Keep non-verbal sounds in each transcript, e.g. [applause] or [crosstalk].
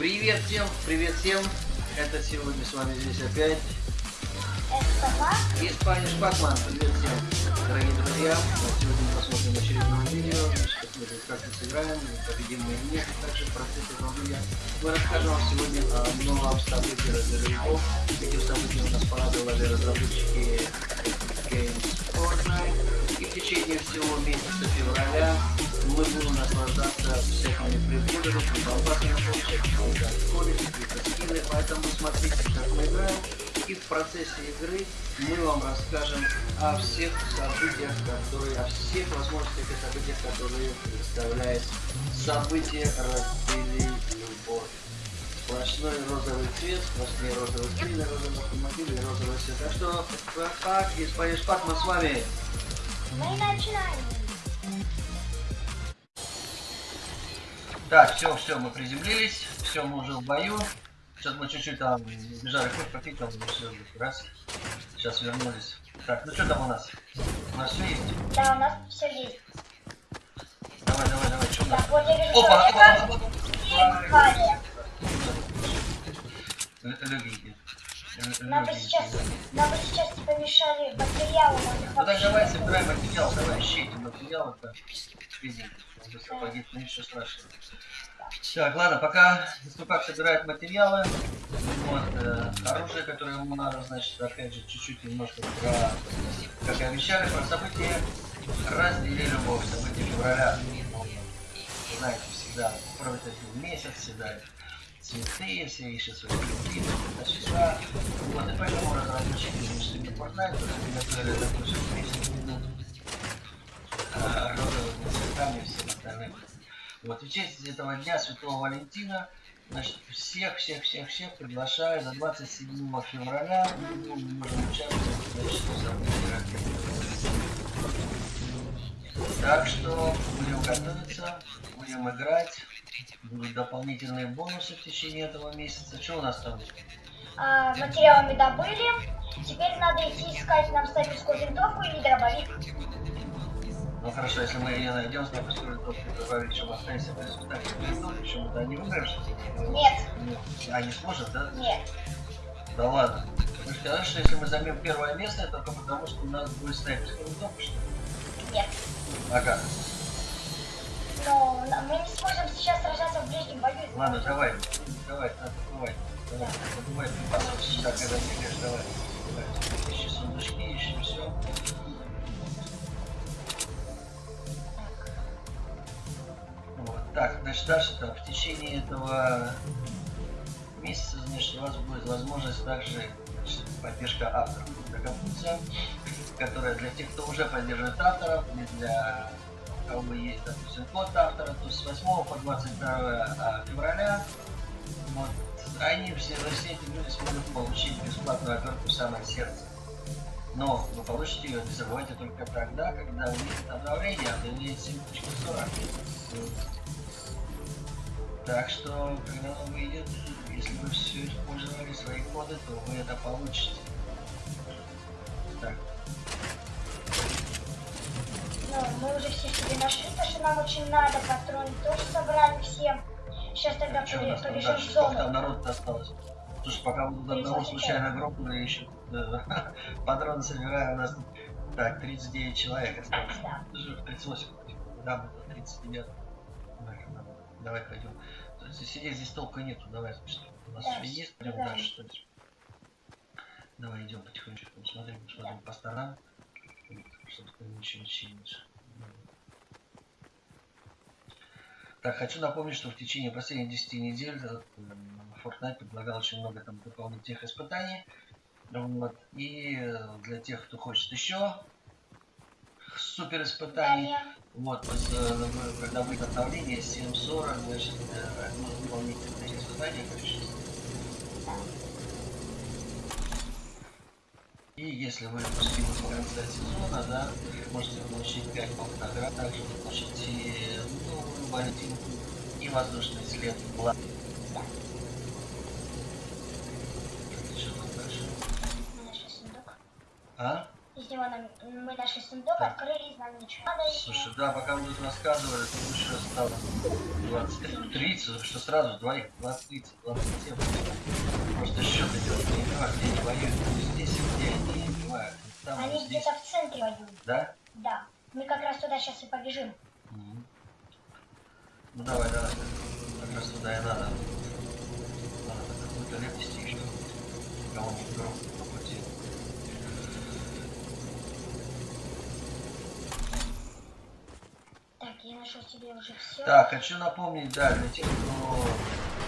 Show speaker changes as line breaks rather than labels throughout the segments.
Привет всем, привет всем. Это сегодня с вами здесь опять Испания Шпакман. Привет всем, дорогие друзья. Сегодня мы посмотрим очередное видео. Посмотрим, как мы сыграем, победим мы или нет. Также в процессе видео мы расскажем вам сегодня о новом событии разработчиков. Этим событием нас порадовали разработчики Games Fortnite. Течение всего месяца февраля мы будем наслаждаться всякими приколами, прибамбасами, всякими поэтому смотрите, как мы играем. И в процессе игры мы вам расскажем о всех событиях, которые, о всех возможностях и событиях, которые представляет событие «Разбили любовь». Сплошной розовый цвет, сплошные розовые скины, розовые автомобили розовый цвет. Так что, как, Испания Шпак, мы с вами.
Мы начинаем.
Так, все, все, мы приземлились, все, мы уже в бою. Сейчас мы чуть-чуть там бежали хоть попить, там все, раз. Сейчас вернулись. Так, ну что там у нас? У нас все есть?
Да, у нас все есть.
Давай, давай, давай, что у нас?
Вот я
Опа, опа, опа, опа.
и Нам бы сейчас, нам бы сейчас помешали материалы,
Ну так давай
не
собираем материал, давай ищите материал, это вези, погиб, ну ничего страшного. Так, ладно, пока Ступак собирает материалы, вот, э, оружие, которое ему надо, значит, опять же, чуть-чуть немножко про, как и обещали, про события раздели любовь, события февраля. Знаете, всегда, первый один месяц, всегда цветы, ищут свои цветы, числа. Вот, и поэтому разработчики решили Fortnite, приготовили такой сюрприз, розовыми цветами и всем остальным. Вот, в честь этого дня Святого Валентина, значит, всех, всех, всех, всех приглашаю на 27 февраля. Ну, мы можем участвовать в событии. Так что будем готовиться, будем играть. Будут дополнительные бонусы в течение этого месяца. Что у нас там?
А, материалами добыли. Теперь надо идти искать нам снайперскую винтовку или дробовик.
Ну хорошо, если мы ее найдем, снайперскую винтовку добавить, чтобы останется в результате винтовки, почему-то не ли?
Нет,
Нет. А, не сможет, да?
нет.
Да ладно. Вы сказали, что если мы займем первое место, это только потому, что у нас будет снайперская винтовка, что ли?
Нет.
А как?
Но мы не сможем сейчас сражаться в ближнем бою.
Ладно, давай. Давай, надо давай. Давай, давай, так, когда бегаешь, давай. Давай. Ищи сундучки, ищи все. Вот, так, значит, дальше там в течение этого месяца, значит, у вас будет возможность также значит, поддержка авторов такая функция, которая для тех, кто уже поддерживает авторов, и для кого есть, допустим, код автора, то с 8 по 22 февраля вот, они все, все эти люди смогут получить бесплатную оперку в самое сердце. Но вы получите ее, не забывайте только тогда, когда выйдет обновление, а обновление 7.40. Так что, когда он выйдет, если вы все использовали свои коды, то вы это получите. Так,
Ну, мы уже все себе нашли, то, что нам очень надо. Патроны тоже собрали все. Сейчас тогда
что там
побежим в
там
зону.
народ осталось? Слушай, пока мы тут одного
38.
случайно грохнули еще [laughs] патроны собираем, у нас тут, так, 39 человек осталось.
Да.
Даже 38, да, тут 39. Давай, пойдем. Сидеть здесь толка нету, давай, значит, у нас
Да,
есть,
да.
пойдем дальше, что ли? Давай идем потихонечку, смотрим, смотрим по сторонам, чтобы ничего не чинить. Так, хочу напомнить, что в течение последних 10 недель э, Fortnite предлагал очень много там дополнительных испытаний. Вот. И э, для тех, кто хочет еще супер испытаний, вот, э, когда будет обновление 7.40, значит, одно дополнительное испытание количество. И если вы пустили до конца сезона, да, можете получить 5 наград, также вы получите новую валютинку и воздушный след.
Сундук.
А?
Из него нам, мы нашли сундук,
Так.
открыли, нам ничего не надо. и-
Слушай, да, пока мы тут рассказывали, то лучше стало 20, 30, что сразу двоих, 20, 30, 27. Просто счеты делать не понимаю, где они воюют, здесь, где они, не понимаю. Там,
Они где-то в центре воюют.
да?
Да. Мы как раз туда сейчас и побежим.
Мгм. Ну давай, давай. Как раз туда и надо. Надо какую-то лепести еще. Кого-нибудь громко
Так,
хочу напомнить, да, для тех, кто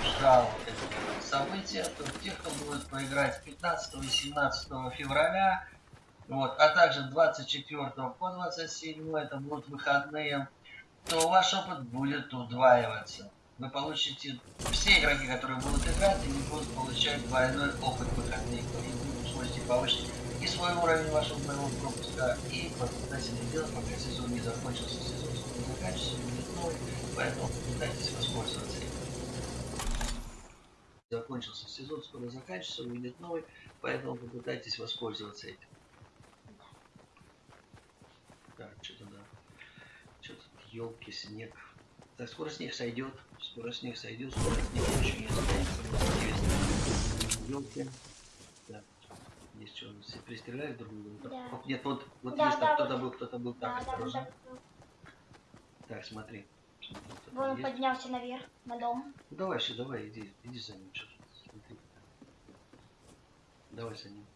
ждал это событие, то тех, кто будет поиграть 15 и 17 февраля, вот, а также 24 по 27, это будут выходные, то ваш опыт будет удваиваться. Вы получите, все игроки, которые будут играть, они будут получать двойной опыт выходных. И вы сможете повысить и свой уровень вашего боевого пропуска, и это делать, пока сезон не закончился. Сезон будет новый, поэтому попытайтесь воспользоваться этим. Закончился сезон, скоро заканчивается, будет новый, поэтому попытайтесь воспользоваться этим. Так, что-то да. Что-то елки, снег. Так, скоро снег сойдет. Скоро снег сойдет, скоро снег очень не останется. Елки. Так. Здесь что, все пристреляли друг друга?
Да.
Нет, вот, вот
Да,
есть там
да,
кто-то
вот.
был, кто-то был.
Да,
Так,
да,
осторожно.
так.
Так, смотри.
Вон он поднялся наверх, на дом.
Ну давай еще, давай, иди, иди за ним, что смотри. Давай за ним.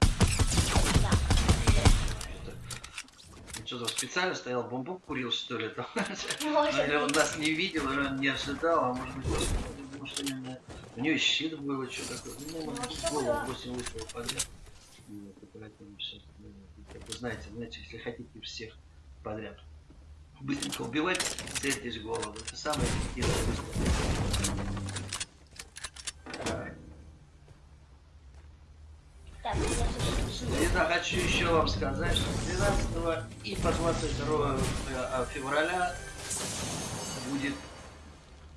Да.
Это... Он что там специально стоял, бомбу курил, что ли? Там? [laughs]
Может
Или он нас не видел, или он не ожидал, а может быть, потому что именно... у него щит был, и что такое. Ну, быть,
всё
голову
было.
8 выстрелов подряд. Вот, и поэтому сейчас, ну, как вы знаете, знаете, если хотите всех подряд быстренько убивать, в голову. Это самое эффективное выстрел. Так.
Так, я слышу.
И да, хочу еще вам сказать, что с 12 и по 22 э, февраля будет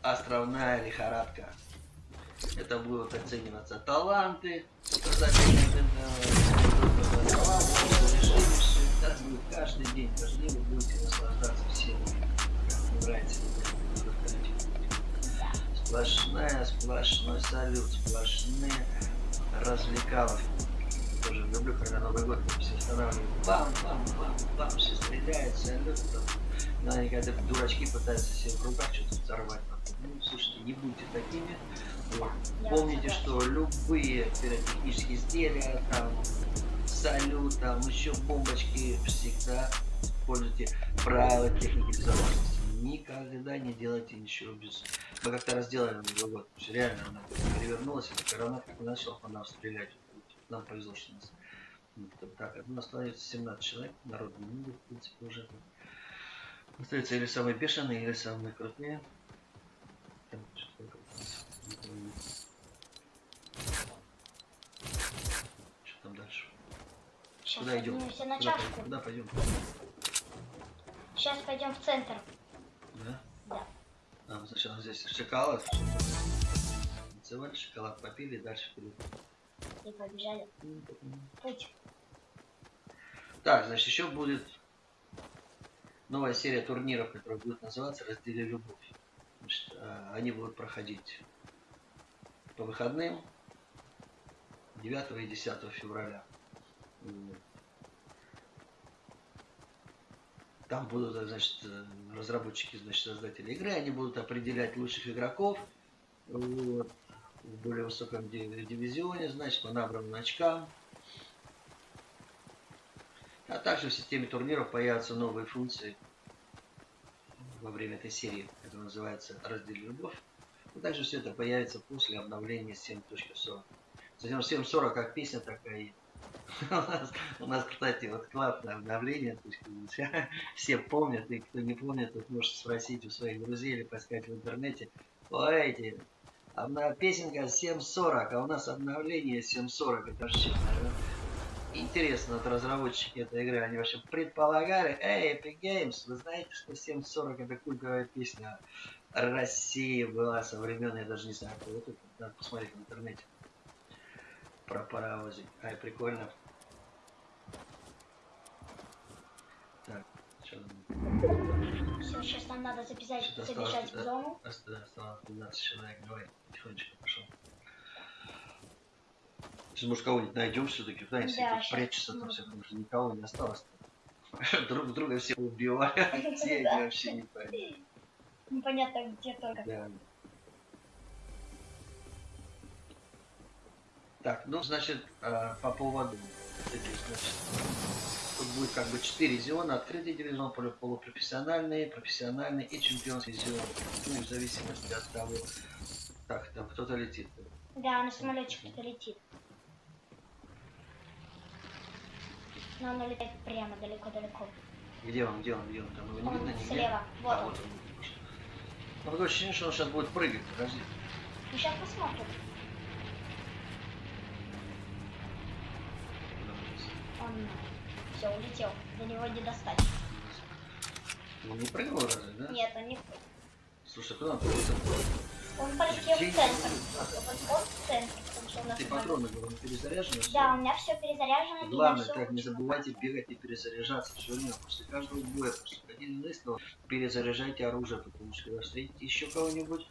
островная лихорадка. Это будут оцениваться таланты, показатели э, так будет каждый день, каждый день вы будете наслаждаться всем, как вам нравится. Сплошная, сплошной салют, сплошные развлекаловки тоже люблю, когда Новый год там все останавливают. Бам, бам, бам, бам, все стреляют, салют. Там. Но они когда дурачки пытаются себе в руках что-то взорвать. Ну, слушайте, не будьте такими. Вот. Помните, что любые пиротехнические изделия, там, салют, там, еще бомбочки, всегда используйте правила техники безопасности. Никогда не делайте ничего без... Мы как-то раз делали на Новый год. Реально, она перевернулась, и гранат как начал по нам стрелять. Нам повезло, что нас... ну, Так, ну, остается 17 человек, народ не в принципе, уже. Остаются или самые бешеные, или самые крутые. Там, что такое у нас? Не помню. Что там дальше?
Сейчас
Куда идем?
поднимемся на
Куда, пойдем? Куда пойдем?
Сейчас пойдем в центр.
Да?
Да.
А, сначала здесь шоколад. Танцевали, шоколад попили, дальше вперед.
И побежали. Путь.
Так, значит, еще будет новая серия турниров, которая будет называться «Раздели любовь». Значит, а, они будут проходить по выходным 9 и 10 февраля. Вот. Там будут, э, значит, э, разработчики, значит, создатели игры, они будут определять лучших игроков вот, в более высоком ди- дивизионе, значит, по набранным очкам. А также в системе турниров появятся новые функции во время этой серии, которая называется «Раздели любовь». И также все это появится после обновления 7.40. Затем 7.40 как песня такая и [laughs] у нас, кстати, вот классное обновление, бы, все- помнят, и кто не помнит, тот может спросить у своих друзей или поискать в интернете. Ой, эти, обна- песенка 7.40, а у нас обновление 7.40, это вообще, интересно, вот разработчики этой игры, они вообще предполагали, эй, Epic Games, вы знаете, что 7.40 это культовая песня России была со времен, я даже не знаю, кто это, надо посмотреть в интернете про паровозы. Ай, прикольно.
Так, сейчас. Нам надо записать,
сейчас
забежать в зону.
Осталось 12 человек, давай, тихонечко пошел. Сейчас, может, кого-нибудь найдем все-таки,
да,
если
да,
прячется, там все, потому что никого не осталось. [laughs] Друг друга все убивают, а [laughs]
где
они вообще не понятно.
Непонятно, где только.
Так, ну, значит, э, по поводу значит, тут будет как бы четыре зона, открытый дивизион, полу- полупрофессиональный, профессиональный и чемпионский дивизион. Ну, в зависимости от того, так, там кто-то летит.
Да, на самолетчик кто летит. Но он летает прямо далеко-далеко.
Где он, где он, где он? Там его не
Он
видно нигде?
слева. Вот
А,
он.
вот он. Ну, такое ощущение, что он сейчас будет прыгать, подожди.
Ну сейчас посмотрим. Он все улетел. До него не достать.
Он не прыгал разве, да?
Нет, он не.
Слушай, куда он прыгал?
Он полетел в центр. Он, в центр, потому что у нас.
Ты патроны, говорю, перезаряжены?
Да, у меня все перезаряжено.
Главное, так не забывайте бегать и перезаряжаться. Все время после каждого боя, после один выстрела, перезаряжайте оружие, потому что когда встретите еще кого-нибудь,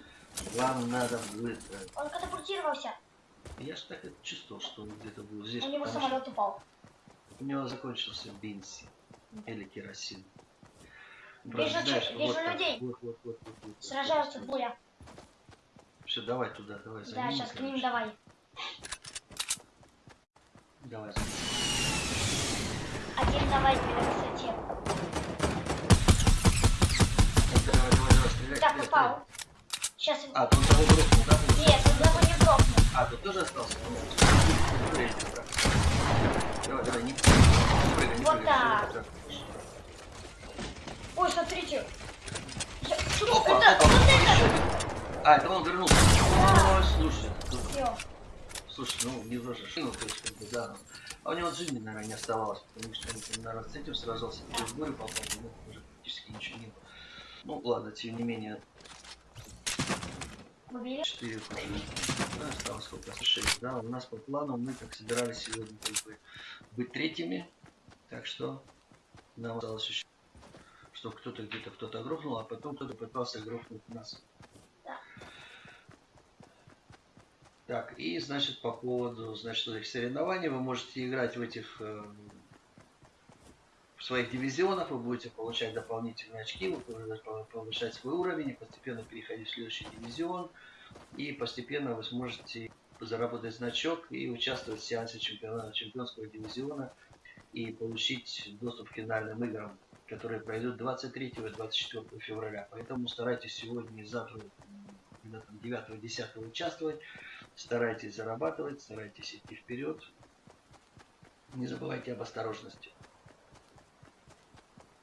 вам надо будет... э,
Он катапультировался.
Я же так и чувствовал, что он где-то был здесь,
У него самолет упал.
У него закончился бензин или керосин.
Вижу вижу
так,
людей.
Вот, вот, вот, вот, вот,
Сражаются двое.
Все, давай туда, давай за
Да, сейчас к ним
короче.
давай.
Давай за.
Один давай на высоте.
Давай, давай, давай, стреляй,
Так,
стреляй,
упал. Сейчас.
А, тут того грохнул, да?
Нет, он того не грохнул.
А, тут тоже остался? Давай, давай, не, не прыгай, не
Вот так. Ой, смотрите. Я- Что
Опа,
это?
опа.
Вот это!
А, это он вернулся. Слушай,
Все.
слушай, ну, не то есть, как бы, да. ну. А у него жизни, наверное, не оставалось, потому что он, наверное, с этим сражался, в бой попал, ну, уже практически ничего не было. Ну, ладно, тем не менее? 4 уже. Осталось сколько? 6, да. У нас по плану мы как собирались сегодня как бы быть третьими. Так что нам осталось еще, что кто-то где-то кто-то грохнул, а потом кто-то пытался грохнуть нас. Так, и значит по поводу значит, этих соревнований вы можете играть в этих э, своих дивизионах, вы будете получать дополнительные очки, вы будете повышать свой уровень и постепенно переходить в следующий дивизион. И постепенно вы сможете заработать значок и участвовать в сеансе чемпиона, чемпионского дивизиона и получить доступ к финальным играм, которые пройдут 23 и 24 февраля. Поэтому старайтесь сегодня и завтра, когда там 9-10 участвовать, старайтесь зарабатывать, старайтесь идти вперед. Не забывайте об осторожности.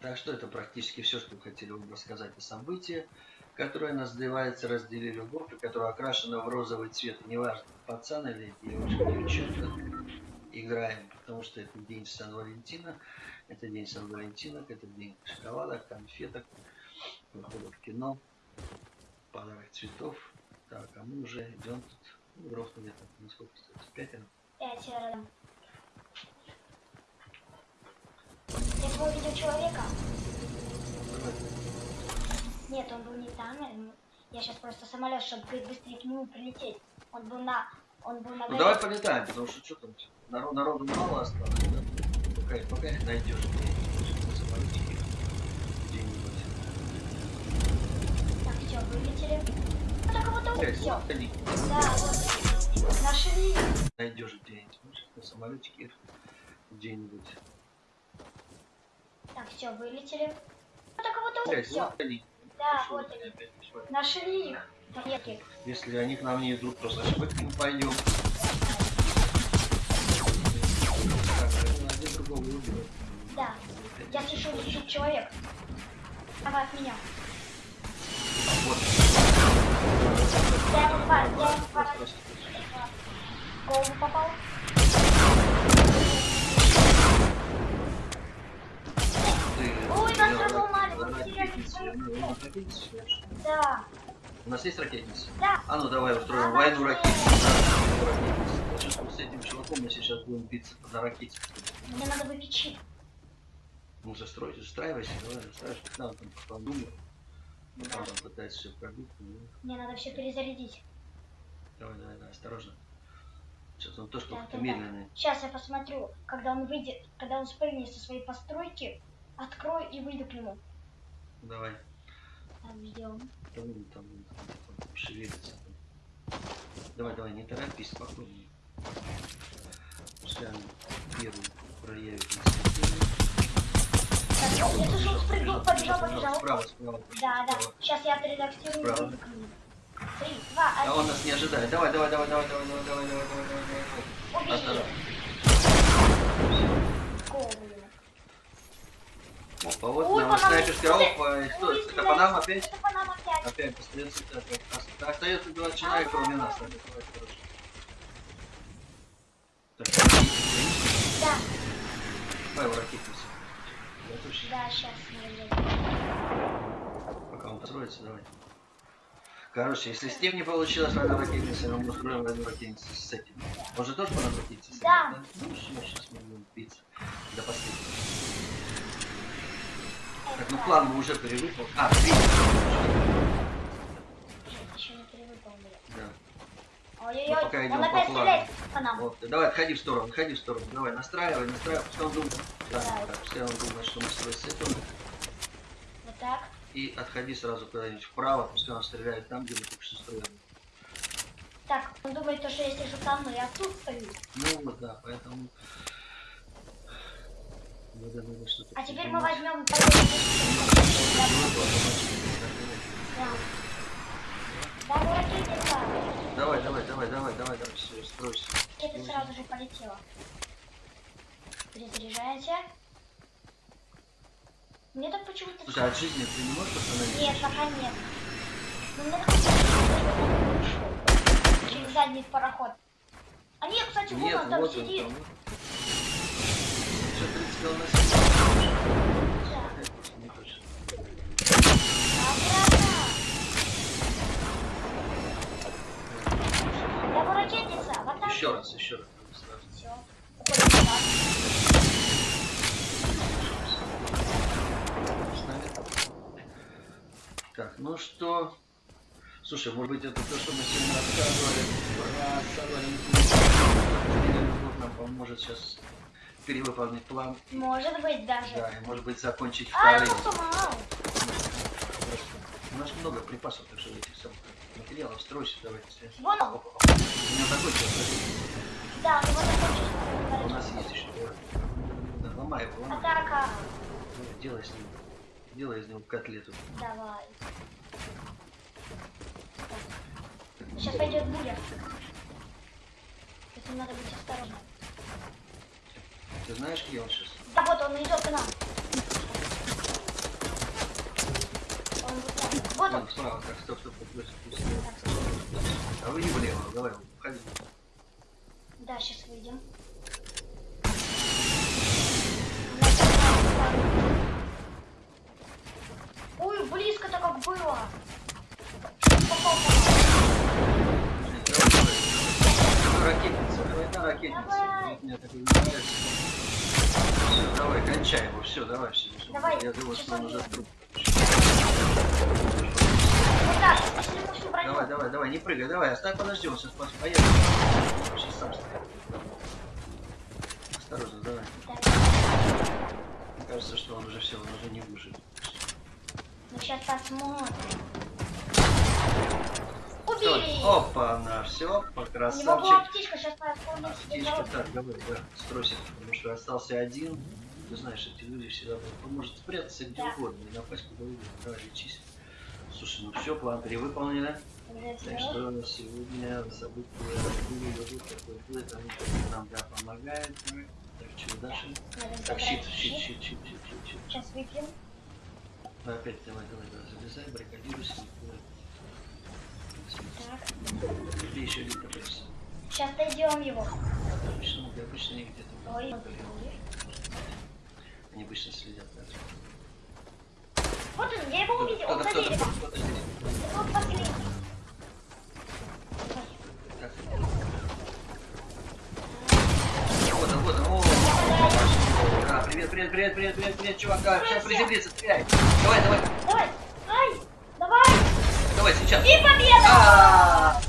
Так что это практически все, что мы хотели вам рассказать о событии, которое называется «Раздели любовь», и которое окрашено в розовый цвет. Неважно, пацан или девушка, девчонка, играем, потому что это день Сан-Валентина, это день Сан-Валентинок, это день шоколадок, конфеток, выхода в кино, подарок цветов. Так, а мы уже идем тут, ну, грохнули так, ну сколько остается, пятеро.
Пятеро. Я увидел человека. Нет, он был не там. я- сейчас просто самолет, чтобы быстрее к нему прилететь. Он был на... Он был на
Ну давай полетаем, потому что что там, народ, народу мало осталось, да? Пока, пока их найдешь.
Так, все, вылетели. Ну, так вот все.
вот они,
Да, вот. Нашли.
найдешь где-нибудь, может, на самолетике где-нибудь.
Так, все, вылетели. Ну, так вот
Блядь,
все.
вот они.
Да,
Пошел
вот они.
опять.
Нашли их. Монетки.
Если они к нам не идут, то к ним пойдем.
Да. Я слышу, лежит человек. Давай от меня.
Вот.
Я два, я в голову попал.
Ну.
Да.
У нас есть ракетница?
Да.
А ну давай устроим
А,
войну
ракет.
ракетниц. Значит, вот с этим чуваком мы сейчас будем биться на ракете.
Мне надо выпить чип.
Ну, застройте, застраивайся, давай, застраивайся. Да, он там.
Ну
Там,
да.
там пытается все пробить. ну,
Мне надо все перезарядить.
Давай, давай, давай, осторожно. Что-то он тоже
так,
медленный.
Сейчас я посмотрю, когда он выйдет, когда он спрыгнет со своей постройки, открою и выйду к нему.
Давай. Там, он там, он там, там шевелится. Давай, давай, не торопись, спокойнее. Пускай он первый проявит.
Так, я слышал, спрыгнул, побежал, побежал.
Справа, справа.
Да, да. Сейчас я отредактирую
Справа.
Три, два,
А он
один.
нас не ожидает. Давай, давай, давай, давай, давай, давай, давай, давай, давай, давай, давай.
Убери.
Осторожно.
Голову ему.
Опа, вот
Ой,
нам
Панама.
снайперская
Ой,
опа. и Что,
ой,
это. Панама опять?
Это по нам опять.
Опять остается, опять. Ост- Остается два человека, кроме нас. Так, давай, хорошо. Так,
Да,
его ракетница.
Да, сейчас
Пока он построится, давай. Короче, если с тем не получилось война ракетницы, мы устроим войну ракетницы с этим. Он же тоже по нам ракетницы
Да.
стреляет, Ну все, сейчас мы будем биться. До последнего. Так, ну план мы уже перевыполнили. А.
Еще не перевыполнили.
Да.
Ой-ой-ой,
Ну, пока идем
он опять стреляет по нам.
Вот. Давай, отходи в сторону, отходи в сторону. Давай, настраивай, настраивай, пускай он думает. Да,
Да.
так, пускай он думает, что мы с этим.
Вот так.
И отходи сразу куда-нибудь вправо, пускай он стреляет там, где мы только что строили.
Так, он думает, то, что я сижу там, но я тут стою.
Ну вот, да, поэтому...
А теперь мы возьмем...
Давай, давай, давай, давай, давай, давай, все, стройся.
Ракета сразу же полетела. Перезаряжаемся. Мне так почему-то...
Слушай, а от жизни ты не можешь остановиться?
Нет, пока нет. Ну, мне так через задний пароход. А нет, кстати, вон он там сидит.
там. Еще раз, еще раз. Так, ну что? Слушай, может быть это то, что мы сегодня рассказывали про Саварин нам поможет сейчас перевыполнить план.
Может быть даже.
Да, и может быть закончить
А,
вторым.
сама.
У нас много припасов, так что этих самых материалов стройся, давайте.
Вон он.
У меня закончилось.
Да, ну вот
У
закончилось.
нас есть еще. Да, ломай его, ломай.
Атака.
Делай с ним. Делай из него котлету.
Давай. Сейчас пойдет буря. Поэтому надо быть осторожным.
Ты знаешь, где он сейчас?
Да вот он идет к нам. Он вот. Вот он.
Справа, так, стоп, стоп, стоп, стоп. А вы не влево, давай, уходи.
Да, сейчас выйдем. Ой, близко так как было. Попал по нам.
Давай, давай. Ракетница, давай на ракетница.
Давай.
Вот Мне такой не нравится. Все, давай, кончай его, все, давай, все.
Давай,
Я думаю, что он уже труп. Давай, давай, давай, не прыгай, давай, оставь, подожди, он сейчас поедет. Сейчас сам стоит. Осторожно, давай.
Да.
Мне кажется, что он уже все, он уже не выживет.
Ну сейчас посмотрим. Убили!
Опа, на все,
У него была
красавчик.
птичка, сейчас
так, давай, да, стройся, потому что остался один. Ты знаешь, эти люди всегда он может спрятаться где
Да.
угодно и напасть куда угодно. Давай, лечись. Слушай, ну все, план перевыполнили.
Уже
Так что сегодня события были идут, такой будет, они нам да, помогают. мы. Так, что дальше? Так, щит, щит,
щит.
щит, щит, щит, щит.
Сейчас выпьем.
Ну, опять давай, давай, давай, залезай, баррикадируйся. Где еще один капец?
Сейчас дойдем его.
Обычно, обычно они где-то.
Ой,
Они обычно следят. Да.
Вот он, я его увидел, он за деревом. Вот последний.
Вот он, вот он. О, да, привет, привет, привет, привет, привет, мне чувака. Сейчас приземлиться, стреляй. Давай, давай,
Давай. Ай. Давай.
давай, сейчас.
И победа!
А,